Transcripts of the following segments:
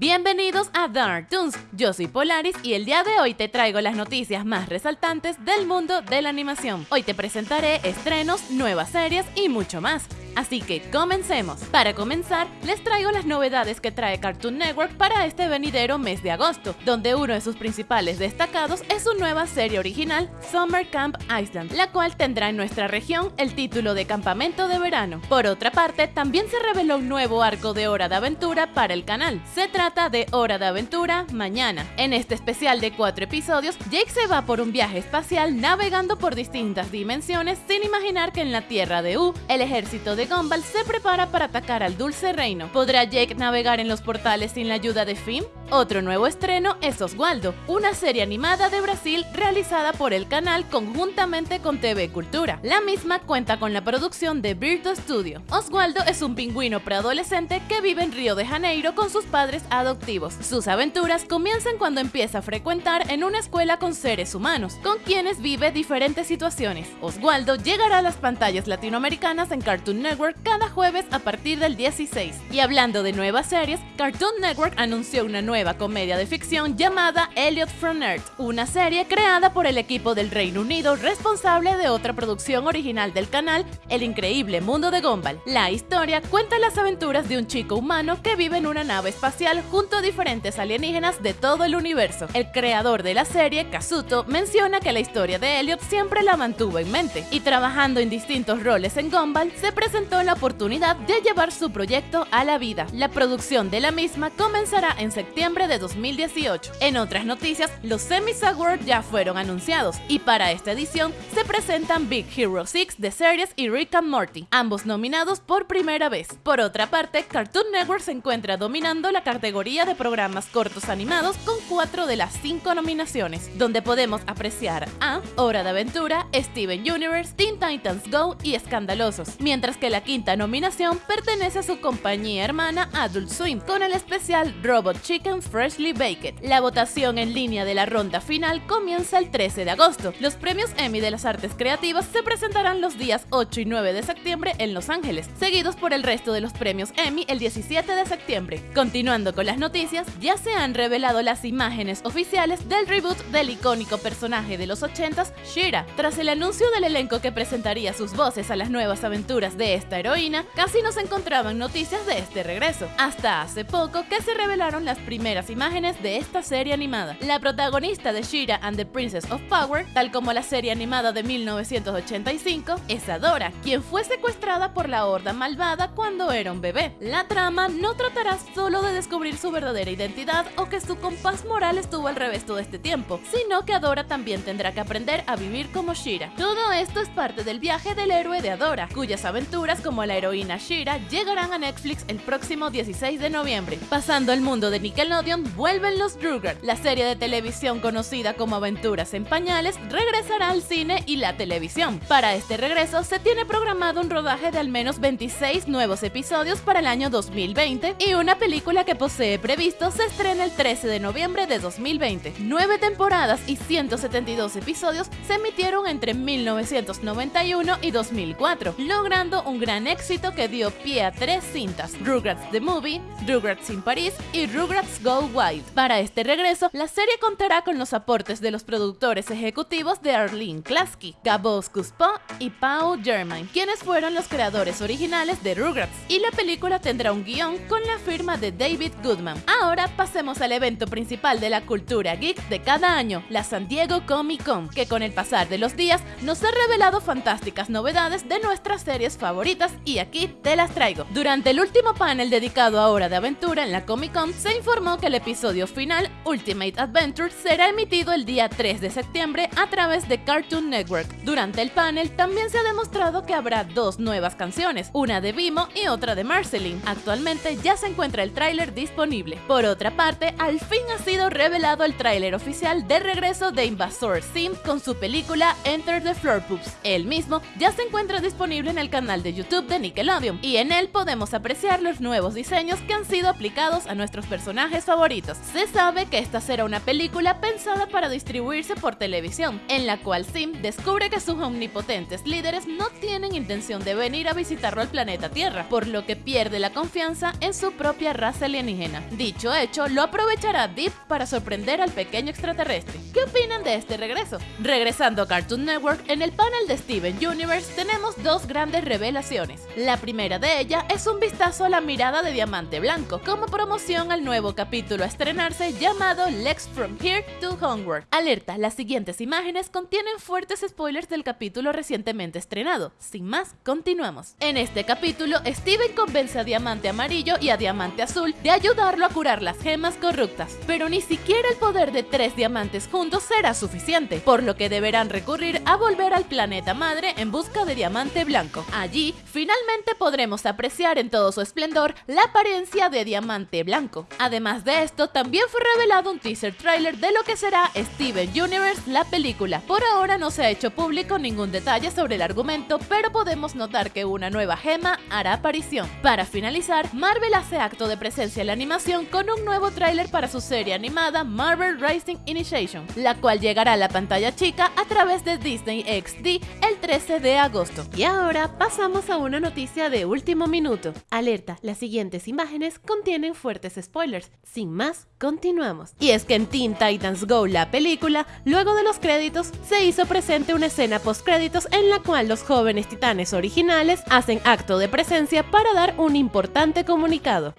Bienvenidos a Dark Toons, yo soy Polaris y el día de hoy te traigo las noticias más resaltantes del mundo de la animación. Hoy te presentaré estrenos, nuevas series y mucho más. Así que comencemos. Para comenzar, les traigo las novedades que trae Cartoon Network para este venidero mes de agosto, donde uno de sus principales destacados es su nueva serie original, Summer Camp Island, la cual tendrá en nuestra región el título de Campamento de Verano. Por otra parte, también se reveló un nuevo arco de Hora de Aventura para el canal. Se trata de Hora de Aventura Mañana. En este especial de cuatro episodios, Jake se va por un viaje espacial navegando por distintas dimensiones sin imaginar que en la Tierra de U, el ejército de de Gumball se prepara para atacar al Dulce Reino. ¿Podrá Jake navegar en los portales sin la ayuda de Finn? Otro nuevo estreno es Oswaldo, una serie animada de Brasil realizada por el canal conjuntamente con TV Cultura. La misma cuenta con la producción de Virtual Studio. Oswaldo es un pingüino preadolescente que vive en Río de Janeiro con sus padres adoptivos. Sus aventuras comienzan cuando empieza a frecuentar en una escuela con seres humanos, con quienes vive diferentes situaciones. Oswaldo llegará a las pantallas latinoamericanas en Cartoon Network cada jueves a partir del 16. Y hablando de nuevas series, Cartoon Network anunció una nueva comedia de ficción llamada Elliot from Earth, una serie creada por el equipo del Reino Unido responsable de otra producción original del canal, El increíble mundo de Gumball. La historia cuenta las aventuras de un chico humano que vive en una nave espacial junto a diferentes alienígenas de todo el universo. El creador de la serie, Kazuto, menciona que la historia de Elliot siempre la mantuvo en mente y trabajando en distintos roles en Gumball se presentó la oportunidad de llevar su proyecto a la vida. La producción de la misma comenzará en septiembre de 2018. En otras noticias, los Semis Awards ya fueron anunciados y para esta edición se presentan Big Hero 6 de Series y Rick and Morty, ambos nominados por primera vez. Por otra parte, Cartoon Network se encuentra dominando la categoría de programas cortos animados con cuatro de las cinco nominaciones, donde podemos apreciar a Hora de Aventura, Steven Universe, Teen Titans Go y Escandalosos, mientras que la quinta nominación pertenece a su compañía hermana Adult Swim, con el especial Robot Chicken Freshly Baked. La votación en línea de la ronda final comienza el 13 de agosto. Los premios Emmy de las artes creativas se presentarán los días 8 y 9 de septiembre en Los Ángeles, seguidos por el resto de los premios Emmy el 17 de septiembre. Continuando con las noticias, ya se han revelado las imágenes oficiales del reboot del icónico personaje de los 80s, Shira. Tras el anuncio del elenco que presentaría sus voces a las nuevas aventuras de esta heroína, casi no se encontraban noticias de este regreso, hasta hace poco que se revelaron las primeras imágenes de esta serie animada. La protagonista de Shira and the Princess of Power, tal como la serie animada de 1985, es Adora, quien fue secuestrada por la horda malvada cuando era un bebé. La trama no tratará solo de descubrir su verdadera identidad o que su compás moral estuvo al revés todo este tiempo, sino que Adora también tendrá que aprender a vivir como Shira. Todo esto es parte del viaje del héroe de Adora, cuyas aventuras como la heroína Shira llegarán a Netflix el próximo 16 de noviembre. Pasando al mundo de Nickelodeon, vuelven los Rugrats. La serie de televisión conocida como Aventuras en Pañales regresará al cine y la televisión. Para este regreso se tiene programado un rodaje de al menos 26 nuevos episodios para el año 2020 y una película que posee previsto se estrena el 13 de noviembre de 2020. Nueve temporadas y 172 episodios se emitieron entre 1991 y 2004, logrando un gran éxito que dio pie a tres cintas, Rugrats The Movie, Rugrats in París y Rugrats Go Wild. Para este regreso, la serie contará con los aportes de los productores ejecutivos de Arlene Klasky, Gabos Cuspo y Pau Germain, quienes fueron los creadores originales de Rugrats, y la película tendrá un guion con la firma de David Goodman. Ahora pasemos al evento principal de la cultura geek de cada año, la San Diego Comic Con, que con el pasar de los días nos ha revelado fantásticas novedades de nuestras series favoritas y aquí te las traigo. Durante el último panel dedicado a Hora de Aventura en la Comic Con se informó que el episodio final, Ultimate Adventure, será emitido el día 3 de septiembre a través de Cartoon Network. Durante el panel también se ha demostrado que habrá dos nuevas canciones, una de Vimo y otra de Marceline. Actualmente ya se encuentra el tráiler disponible. Por otra parte, al fin ha sido revelado el tráiler oficial de regreso de Invasor Sim con su película Enter the Floor Poops. El mismo ya se encuentra disponible en el canal de YouTube de Nickelodeon, y en él podemos apreciar los nuevos diseños que han sido aplicados a nuestros personajes favoritos. Se sabe que esta será una película pensada para distribuirse por televisión, en la cual Sim descubre que sus omnipotentes líderes no tienen intención de venir a visitarlo al planeta Tierra, por lo que pierde la confianza en su propia raza alienígena. Dicho hecho, lo aprovechará Deep para sorprender al pequeño extraterrestre. ¿Qué opinan de este regreso? Regresando a Cartoon Network, en el panel de Steven Universe tenemos dos grandes revelaciones. La primera de ellas es un vistazo a la mirada de Diamante Blanco, como promoción al nuevo capítulo a estrenarse llamado Lex From Here to Homework. Alerta, las siguientes imágenes contienen fuertes spoilers del capítulo recientemente estrenado. Sin más, continuamos. En este capítulo, Steven convence a Diamante Amarillo y a Diamante Azul de ayudarlo a curar las gemas corruptas, pero ni siquiera el poder de tres diamantes juntos será suficiente, por lo que deberán recurrir a volver al planeta madre en busca de Diamante Blanco. Allí, finalmente podremos apreciar en todo su esplendor la apariencia de Diamante Blanco. Además de esto, también fue revelado un teaser trailer de lo que será Steven Universe, la película. Por ahora no se ha hecho público ningún detalle sobre el argumento, pero podemos notar que una nueva gema hará aparición. Para finalizar, Marvel hace acto de presencia en la animación con un nuevo tráiler para su serie animada Marvel Racing Initiation, la cual llegará a la pantalla chica a través de Disney XD el 13 de agosto. Y ahora pasamos a una noticia de último minuto. Alerta, las siguientes imágenes contienen fuertes spoilers. Sin más, continuamos. Y es que en Teen Titans Go, la película, luego de los créditos, se hizo presente una escena post créditos en la cual los jóvenes titanes originales hacen acto de presencia para dar un importante comunicado.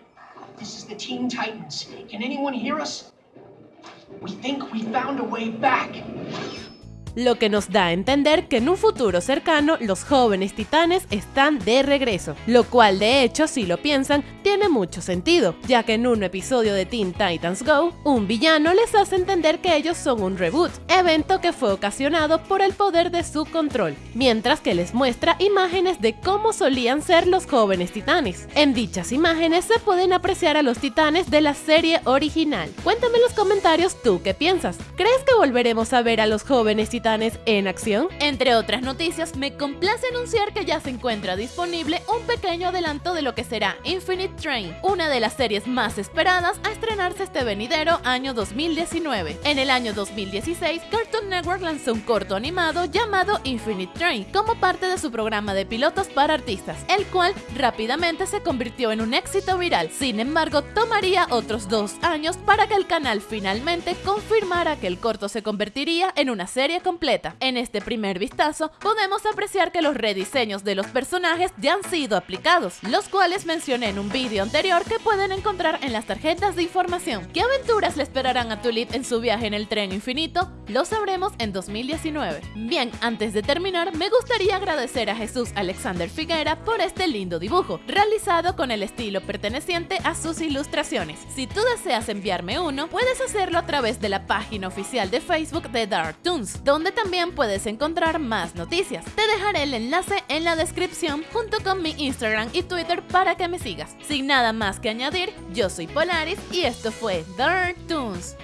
This is the Teen Titans. Can anyone hear us? We think we found a way back. Lo que nos da a entender que en un futuro cercano los jóvenes titanes están de regreso, lo cual de hecho si lo piensan tiene mucho sentido, ya que en un episodio de Teen Titans Go, un villano les hace entender que ellos son un reboot, evento que fue ocasionado por el poder de su control, mientras que les muestra imágenes de cómo solían ser los jóvenes titanes. En dichas imágenes se pueden apreciar a los titanes de la serie original. Cuéntame en los comentarios tú qué piensas. ¿Crees que volveremos a ver a los jóvenes titanes en acción? Entre otras noticias, me complace anunciar que ya se encuentra disponible un pequeño adelanto de lo que será Infinite Train, una de las series más esperadas a estrenarse este venidero año 2019. En el año 2016, Cartoon Network lanzó un corto animado llamado Infinite Train como parte de su programa de pilotos para artistas, el cual rápidamente se convirtió en un éxito viral. Sin embargo, tomaría otros dos años para que el canal finalmente confirmara que el corto se convertiría en una serie En este primer vistazo, podemos apreciar que los rediseños de los personajes ya han sido aplicados, los cuales mencioné en un vídeo anterior que pueden encontrar en las tarjetas de información. ¿Qué aventuras le esperarán a Tulip en su viaje en el tren infinito? Lo sabremos en 2019. Bien, antes de terminar, me gustaría agradecer a Jesús Alexander Figuera por este lindo dibujo, realizado con el estilo perteneciente a sus ilustraciones. Si tú deseas enviarme uno, puedes hacerlo a través de la página oficial de Facebook de Dark Toons, donde también puedes encontrar más noticias. Te dejaré el enlace en la descripción junto con mi Instagram y Twitter para que me sigas. Sin nada más que añadir, yo soy Polaris y esto fue Dark Toons.